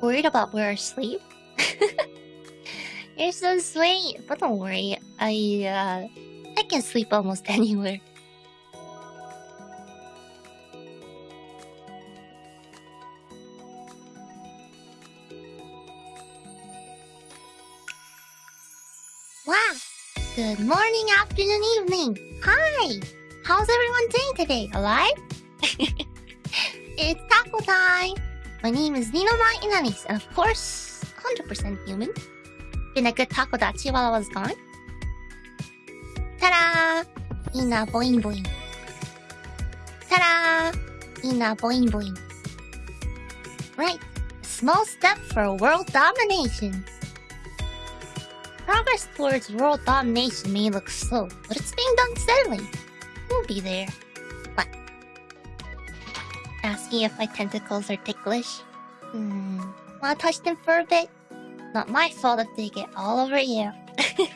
Worried about where I sleep? You're so sweet, but don't worry. I uh, I can sleep almost anywhere. Wow! Good morning, afternoon, evening. Hi! How's everyone doing today? Alive? it's taco time! My name is Ninomae Ina'nis, and of course, 100% human. Been a good takodachi while I was gone. Ta-da! Ina boing boing. Ta-da! Ina boing boing. Right. Small step for world domination. Progress towards world domination may look slow, but it's being done steadily. We'll be there. Asking if my tentacles are ticklish? Hmm. Wanna touch them for a bit? Not my fault if they get all over you.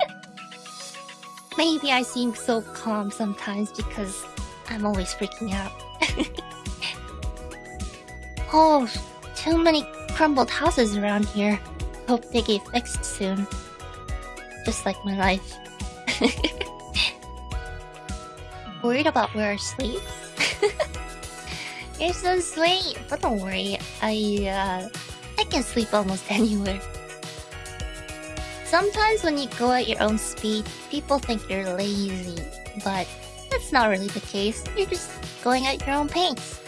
Maybe I seem so calm sometimes because I'm always freaking out. oh, too many crumbled houses around here. Hope they get fixed soon. Just like my life. Worried about where I sleep? You're so sweet, but don't worry. I uh, I can sleep almost anywhere. Sometimes when you go at your own speed, people think you're lazy, but that's not really the case. You're just going at your own pace.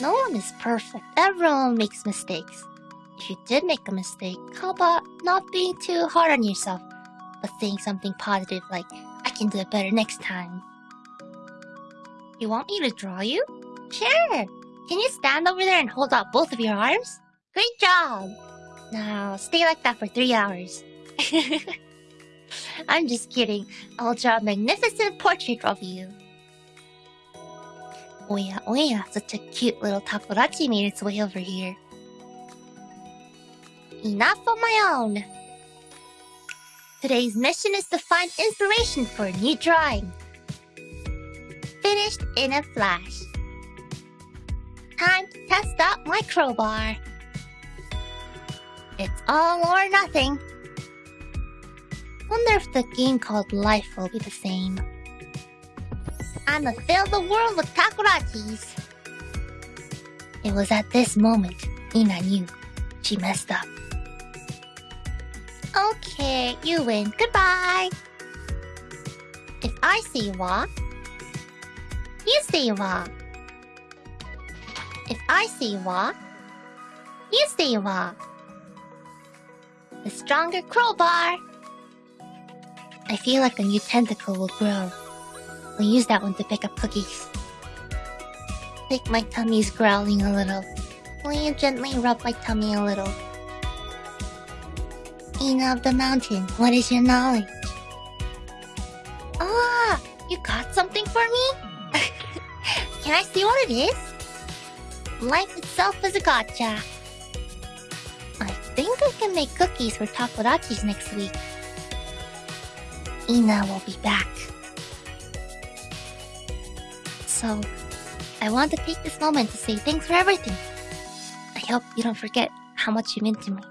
No one is perfect. Everyone makes mistakes. If you did make a mistake, how about not being too hard on yourself, but saying something positive like, I can do it better next time. You want me to draw you? Sure! Can you stand over there and hold out both of your arms? Great job! Now, stay like that for three hours. I'm just kidding. I'll draw a magnificent portrait of you. Oh yeah, oh yeah, such a cute little takodachi made its way over here. Enough of my own! Today's mission is to find inspiration for a new drawing. Finished in a flash. Time to test out my crowbar. It's all or nothing. Wonder if the game called Life will be the same. I'ma fill the world with takodachis. It was at this moment Ina knew she messed up. Okay, you win. Goodbye. If I see you wa, you see you If I say wa, you say wa. The stronger crowbar. I feel like a new tentacle will grow. We'll use that one to pick up cookies. Think my tummy's growling a little. Will you gently rub my tummy a little? Ina of the mountain, what is your knowledge? Ah, you got something for me? Can I see what it is? Life itself is a gotcha. I think I can make cookies for takodachis next week. Ina will be back. So, I want to take this moment to say thanks for everything. I hope you don't forget how much you meant to me.